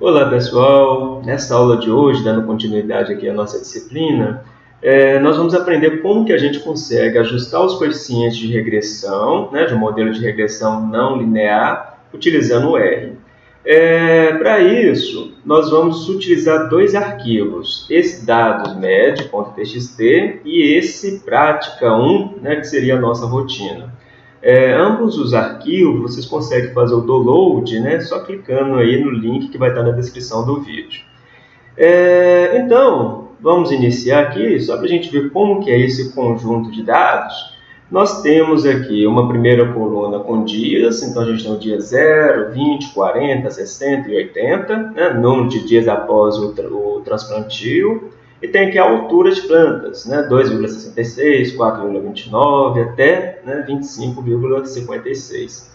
Olá pessoal, nessa aula de hoje, dando continuidade aqui à nossa disciplina, é, nós vamos aprender como que a gente consegue ajustar os coeficientes de regressão, né, de um modelo de regressão não linear, utilizando o R. É, Para isso, nós vamos utilizar dois arquivos, esse dados med.txt e esse prática1, né, que seria a nossa rotina. É, ambos os arquivos vocês conseguem fazer o download, né, só clicando aí no link que vai estar na descrição do vídeo. É, então, vamos iniciar aqui, só para a gente ver como que é esse conjunto de dados. Nós temos aqui uma primeira coluna com dias, então a gente tem o dia 0, 20, 40, 60 e 80, né, número de dias após o, o transplantio. E tem aqui a altura de plantas, né? 2,66, 4,29 até né? 25,56.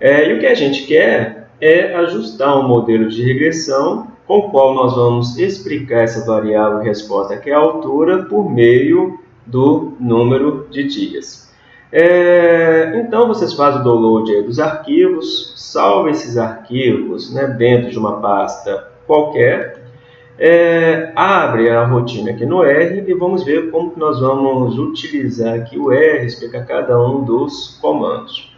É, e o que a gente quer é ajustar um modelo de regressão com o qual nós vamos explicar essa variável resposta, que é a altura, por meio do número de dias. É, então, vocês fazem o download dos arquivos, salvam esses arquivos né, dentro de uma pasta qualquer, é, abre a rotina aqui no R e vamos ver como nós vamos utilizar aqui o R, explicar cada um dos comandos.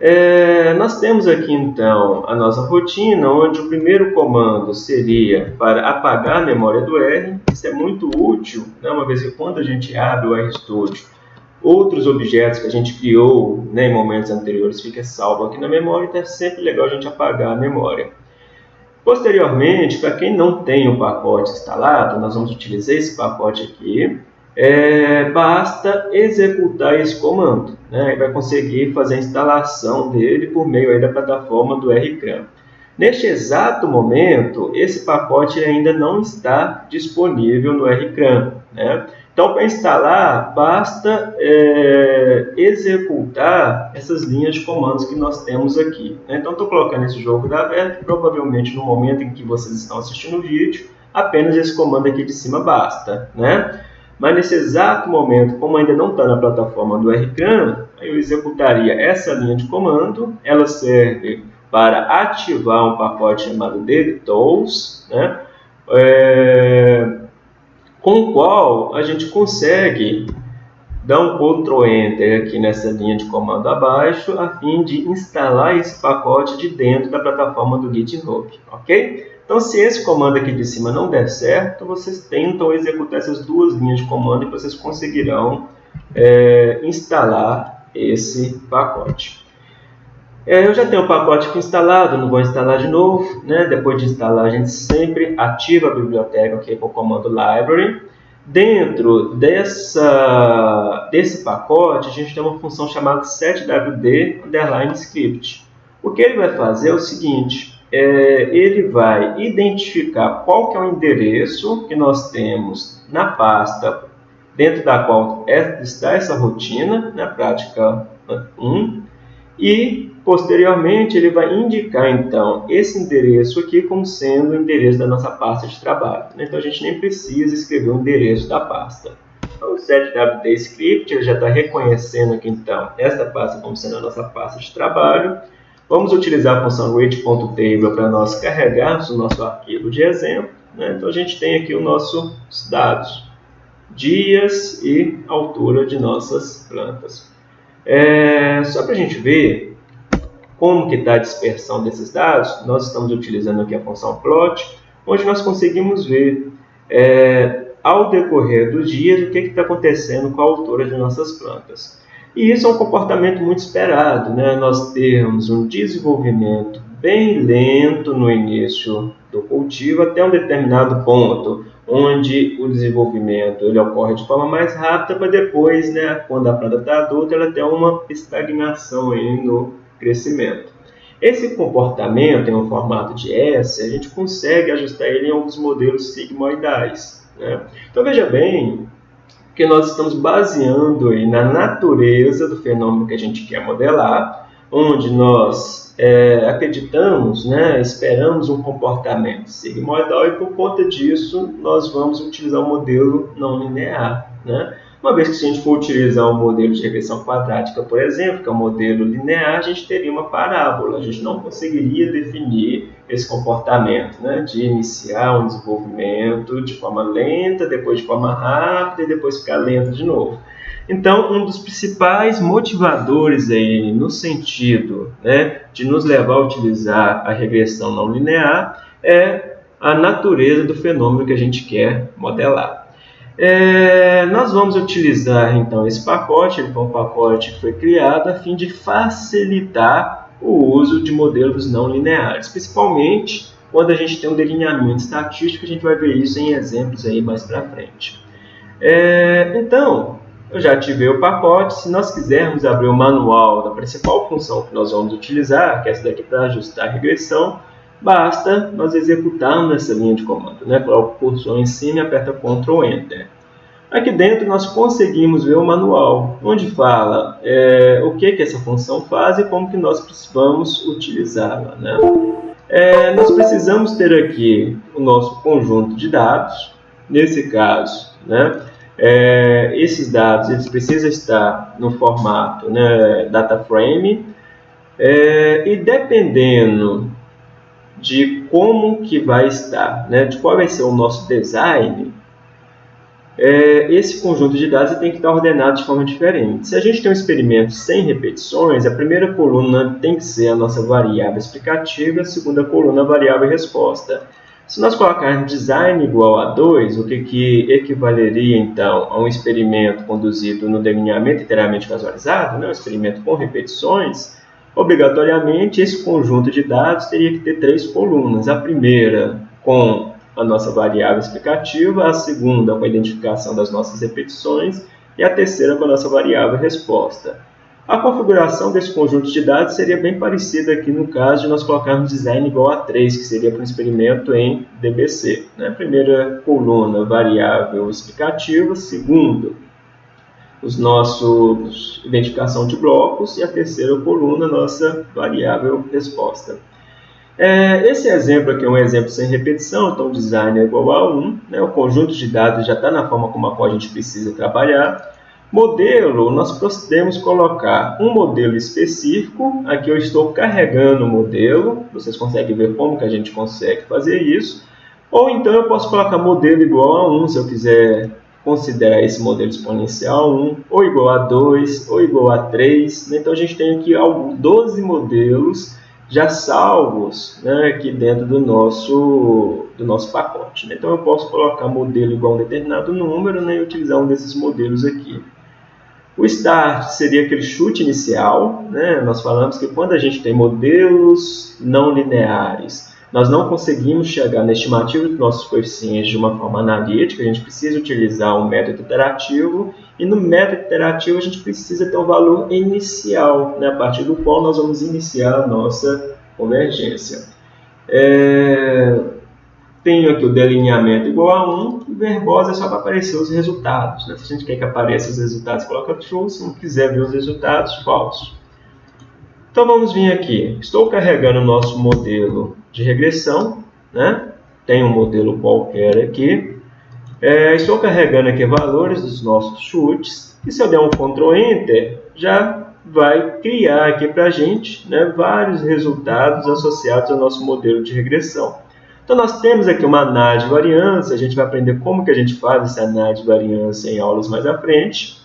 É, nós temos aqui então a nossa rotina, onde o primeiro comando seria para apagar a memória do R. Isso é muito útil, né, uma vez que quando a gente abre o RStudio, outros objetos que a gente criou né, em momentos anteriores fica salvo aqui na memória, então é sempre legal a gente apagar a memória. Posteriormente, para quem não tem o pacote instalado, nós vamos utilizar esse pacote aqui. É, basta executar esse comando, né? E vai conseguir fazer a instalação dele por meio aí da plataforma do RCRAM. Neste exato momento, esse pacote ainda não está disponível no RCRAM. Né? Então, para instalar, basta é, executar essas linhas de comandos que nós temos aqui. Né? Então, estou colocando esse jogo da aberto, provavelmente no momento em que vocês estão assistindo o vídeo, apenas esse comando aqui de cima basta. Né? Mas nesse exato momento, como ainda não está na plataforma do RCAN, eu executaria essa linha de comando, ela serve para ativar um pacote chamado DevTools, né? É, com o qual a gente consegue dar um Ctrl Enter aqui nessa linha de comando abaixo, a fim de instalar esse pacote de dentro da plataforma do GitHub, ok? Então, se esse comando aqui de cima não der certo, vocês tentam executar essas duas linhas de comando e vocês conseguirão é, instalar esse pacote. É, eu já tenho o pacote aqui instalado, não vou instalar de novo. Né? Depois de instalar, a gente sempre ativa a biblioteca aqui com o comando library. Dentro dessa, desse pacote, a gente tem uma função chamada setwd script. O que ele vai fazer é o seguinte, é, ele vai identificar qual que é o endereço que nós temos na pasta dentro da qual é, está essa rotina, na prática 1, e posteriormente ele vai indicar então esse endereço aqui como sendo o endereço da nossa pasta de trabalho. Então a gente nem precisa escrever o endereço da pasta. Então, o setwd script ele já está reconhecendo aqui então esta pasta como sendo a nossa pasta de trabalho. Vamos utilizar a função read.table para nós carregarmos o nosso arquivo de exemplo. Né? Então a gente tem aqui os nossos dados, dias e altura de nossas plantas. É, só para a gente ver como que está a dispersão desses dados, nós estamos utilizando aqui a função plot, onde nós conseguimos ver é, ao decorrer dos dias o que está acontecendo com a altura de nossas plantas. E isso é um comportamento muito esperado, né? nós temos um desenvolvimento bem lento no início do cultivo até um determinado ponto, onde o desenvolvimento ele ocorre de forma mais rápida, para depois, né, quando a planta está adulta, ela tem uma estagnação aí no crescimento. Esse comportamento em um formato de S, a gente consegue ajustar ele em alguns modelos sigmoidais. Né? Então veja bem que nós estamos baseando aí na natureza do fenômeno que a gente quer modelar, onde nós é, acreditamos, né, esperamos um comportamento sigmoidal e por conta disso nós vamos utilizar o modelo não linear. Né? Uma vez que se a gente for utilizar um modelo de regressão quadrática, por exemplo, que é um modelo linear, a gente teria uma parábola, a gente não conseguiria definir esse comportamento, né, de iniciar um desenvolvimento de forma lenta, depois de forma rápida e depois ficar lento de novo. Então, um dos principais motivadores aí no sentido né, de nos levar a utilizar a regressão não linear é a natureza do fenômeno que a gente quer modelar. É, nós vamos utilizar então esse pacote, ele foi um pacote que foi criado a fim de facilitar o uso de modelos não lineares, principalmente quando a gente tem um delineamento estatístico, a gente vai ver isso em exemplos aí mais para frente. É, então, eu já ativei o pacote, se nós quisermos abrir o manual da principal função que nós vamos utilizar, que é essa daqui para ajustar a regressão, basta nós executarmos essa linha de comando. Né? Coloca o cursor em cima e aperta Ctrl Enter. Aqui dentro nós conseguimos ver o manual, onde fala é, o que, que essa função faz e como que nós vamos utilizá-la. Né? É, nós precisamos ter aqui o nosso conjunto de dados, nesse caso, né? É, esses dados eles precisam estar no formato né, data frame é, e dependendo de como que vai estar, né, de qual vai ser o nosso design, é, esse conjunto de dados tem que estar ordenado de forma diferente. Se a gente tem um experimento sem repetições, a primeira coluna tem que ser a nossa variável explicativa, a segunda coluna a variável resposta. Se nós colocarmos design igual a 2, o que, que equivaleria então a um experimento conduzido no delineamento inteiramente casualizado, né, um experimento com repetições, obrigatoriamente esse conjunto de dados teria que ter três colunas. A primeira com a nossa variável explicativa, a segunda com a identificação das nossas repetições e a terceira com a nossa variável resposta. A configuração desse conjunto de dados seria bem parecida aqui no caso de nós colocarmos design igual a 3, que seria para um experimento em DBC. Né? Primeira coluna, variável explicativa. Segundo, os nossos identificação de blocos. E a terceira coluna, nossa variável resposta. É, esse exemplo aqui é um exemplo sem repetição, então design é igual a 1, né? o conjunto de dados já está na forma como a qual a gente precisa trabalhar. Modelo, nós podemos colocar um modelo específico, aqui eu estou carregando o modelo, vocês conseguem ver como que a gente consegue fazer isso, ou então eu posso colocar modelo igual a 1, se eu quiser considerar esse modelo exponencial 1, ou igual a 2, ou igual a 3, então a gente tem aqui 12 modelos já salvos né, aqui dentro do nosso, do nosso pacote. Né? Então eu posso colocar modelo igual a um determinado número né, e utilizar um desses modelos aqui. O start seria aquele chute inicial. Né? Nós falamos que quando a gente tem modelos não lineares, nós não conseguimos chegar na estimativa dos nossos coeficientes de uma forma analítica, a gente precisa utilizar um método iterativo e no método iterativo a gente precisa ter um valor inicial, né, a partir do qual nós vamos iniciar a nossa convergência. É... Tenho aqui o delineamento igual a 1 e verbosa é só para aparecer os resultados. Né? Se a gente quer que apareça os resultados, coloca true. Se não quiser ver os resultados, falso. Então vamos vir aqui. Estou carregando o nosso modelo de regressão. Né? Tem um modelo qualquer aqui. É, estou carregando aqui valores dos nossos chutes e se eu der um Ctrl Enter, já vai criar aqui para a gente né, vários resultados associados ao nosso modelo de regressão. Então nós temos aqui uma análise de variância, a gente vai aprender como que a gente faz essa análise de variância em aulas mais à frente.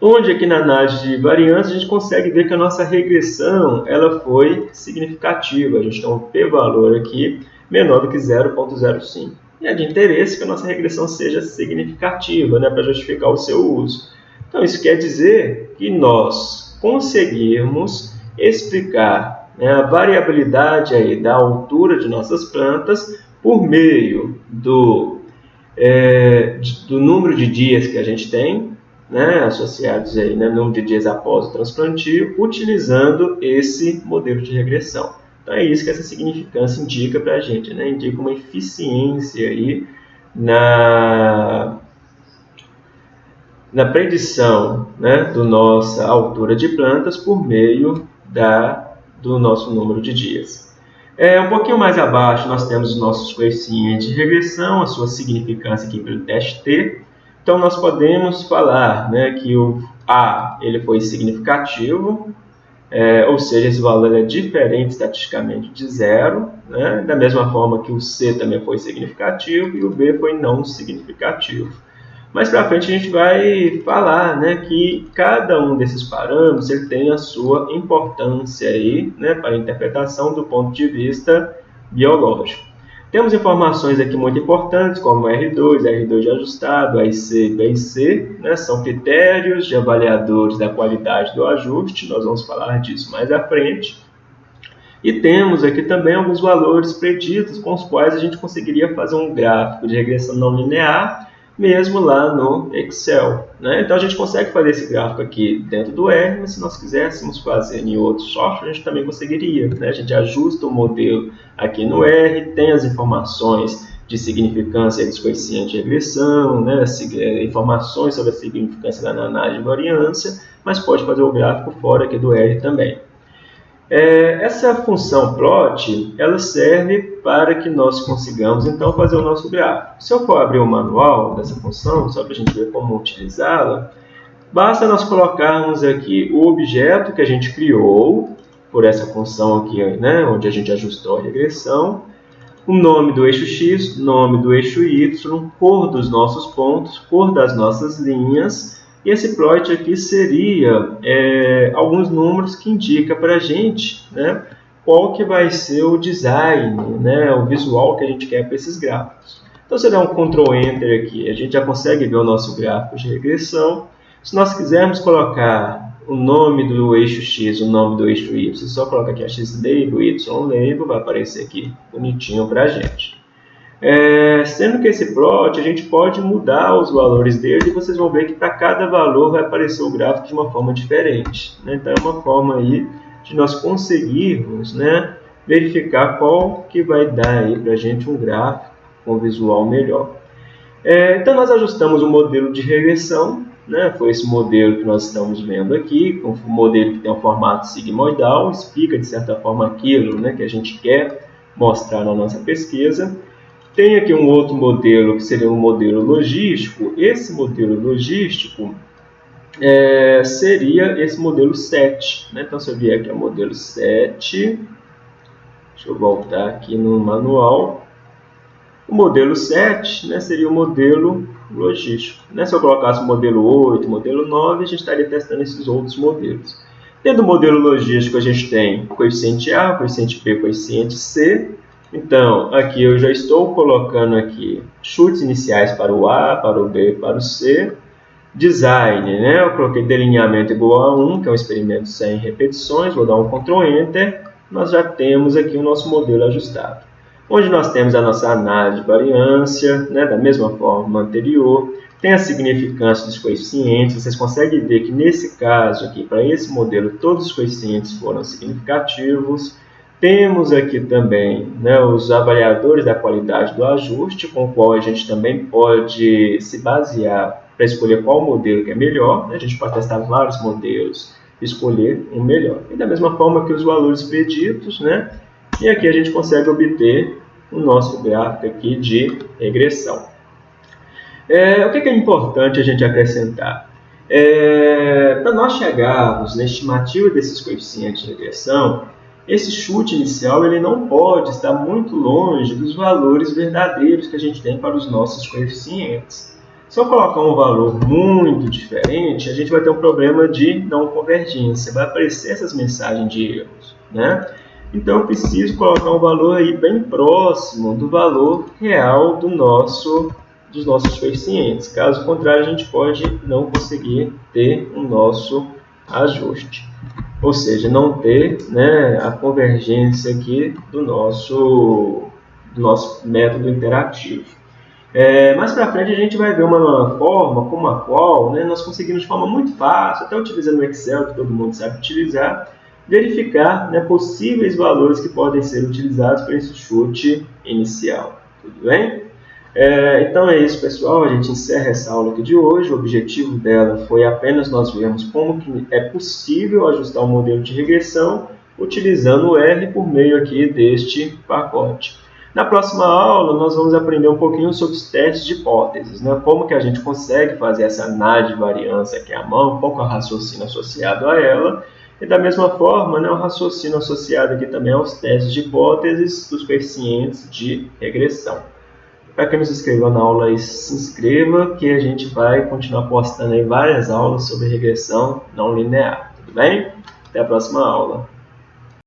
Onde aqui na análise de variância a gente consegue ver que a nossa regressão ela foi significativa. A gente tem um p-valor aqui menor do que 0.05 e é de interesse que a nossa regressão seja significativa né, para justificar o seu uso. Então, isso quer dizer que nós conseguirmos explicar né, a variabilidade aí da altura de nossas plantas por meio do, é, do número de dias que a gente tem, né, associados aí, né, número de dias após o transplantio, utilizando esse modelo de regressão. Então é isso que essa significância indica para a gente, né? indica uma eficiência aí na, na predição né, do nossa altura de plantas por meio da, do nosso número de dias. É, um pouquinho mais abaixo nós temos os nossos coeficientes de regressão, a sua significância aqui pelo teste T. Então nós podemos falar né, que o A ele foi significativo, é, ou seja, esse valor é diferente estatisticamente de zero, né? da mesma forma que o C também foi significativo e o B foi não significativo. Mais para frente a gente vai falar né, que cada um desses parâmetros ele tem a sua importância aí, né, para a interpretação do ponto de vista biológico. Temos informações aqui muito importantes, como R2, R2 de ajustado, AIC, BIC, né? são critérios de avaliadores da qualidade do ajuste, nós vamos falar disso mais à frente. E temos aqui também alguns valores preditos com os quais a gente conseguiria fazer um gráfico de regressão não linear mesmo lá no Excel. Né? Então a gente consegue fazer esse gráfico aqui dentro do R, mas se nós quiséssemos fazer em outro software, a gente também conseguiria. Né? A gente ajusta o modelo aqui no R, tem as informações de significância dos coeficientes de regressão, né? É, informações sobre a significância da análise de variância, mas pode fazer o gráfico fora aqui do R também. É, essa função plot, ela serve para que nós consigamos, então, fazer o nosso gráfico. Se eu for abrir o manual dessa função, só para a gente ver como utilizá-la, basta nós colocarmos aqui o objeto que a gente criou, por essa função aqui, né, onde a gente ajustou a regressão, o nome do eixo x, nome do eixo y, cor dos nossos pontos, cor das nossas linhas, e esse plot aqui seria é, alguns números que indica para a gente né, qual que vai ser o design, né, o visual que a gente quer para esses gráficos. Então, se eu der um Ctrl Enter aqui, a gente já consegue ver o nosso gráfico de regressão. Se nós quisermos colocar o nome do eixo X, o nome do eixo Y, só coloca aqui a X label, Y label, vai aparecer aqui bonitinho para a gente. É, sendo que esse plot a gente pode mudar os valores dele e vocês vão ver que para cada valor vai aparecer o gráfico de uma forma diferente. Né? Então é uma forma aí de nós conseguirmos né, verificar qual que vai dar para a gente um gráfico com visual melhor. É, então nós ajustamos o modelo de regressão, né? foi esse modelo que nós estamos vendo aqui, um modelo que tem um formato sigmoidal, explica de certa forma aquilo né, que a gente quer mostrar na nossa pesquisa. Tem aqui um outro modelo, que seria um modelo logístico. Esse modelo logístico é, seria esse modelo 7. Né? Então, se eu vier aqui ao modelo 7, deixa eu voltar aqui no manual. O modelo 7 né, seria o modelo logístico. Né? Se eu colocasse o modelo 8, modelo 9, a gente estaria testando esses outros modelos. Dentro do modelo logístico, a gente tem coeficiente A, coeficiente B, coeficiente C. Então, aqui eu já estou colocando aqui chutes iniciais para o A, para o B, para o C. Design, né? Eu coloquei delineamento igual a 1, que é um experimento sem repetições. Vou dar um Ctrl Enter. Nós já temos aqui o nosso modelo ajustado. Onde nós temos a nossa análise de variância, né? da mesma forma anterior. Tem a significância dos coeficientes. Vocês conseguem ver que nesse caso aqui, para esse modelo, todos os coeficientes foram significativos. Temos aqui também né, os avaliadores da qualidade do ajuste, com o qual a gente também pode se basear para escolher qual modelo que é melhor. Né? A gente pode testar vários modelos escolher um melhor. E da mesma forma que os valores preditos, né? e aqui a gente consegue obter o nosso gráfico aqui de regressão. É, o que é importante a gente acrescentar? É, para nós chegarmos na estimativa desses coeficientes de regressão, esse chute inicial ele não pode estar muito longe dos valores verdadeiros que a gente tem para os nossos coeficientes. Se eu colocar um valor muito diferente, a gente vai ter um problema de não convergência, vai aparecer essas mensagens de erros. Né? Então eu preciso colocar um valor aí bem próximo do valor real do nosso, dos nossos coeficientes. Caso contrário, a gente pode não conseguir ter o nosso ajuste ou seja, não ter né, a convergência aqui do nosso, do nosso método interativo. É, mais para frente a gente vai ver uma forma como a qual né, nós conseguimos de forma muito fácil, até utilizando o Excel, que todo mundo sabe utilizar, verificar né, possíveis valores que podem ser utilizados para esse chute inicial. Tudo bem? É, então é isso, pessoal. A gente encerra essa aula aqui de hoje. O objetivo dela foi apenas nós vermos como que é possível ajustar o modelo de regressão utilizando o R por meio aqui deste pacote. Na próxima aula, nós vamos aprender um pouquinho sobre os testes de hipóteses, né? como que a gente consegue fazer essa análise de variância aqui à mão, qual é o raciocínio associado a ela, E da mesma forma, né, o raciocínio associado aqui também aos testes de hipóteses dos coeficientes de regressão. Para quem não se inscreveu na aula, se inscreva que a gente vai continuar postando aí várias aulas sobre regressão não linear. Tudo bem? Até a próxima aula.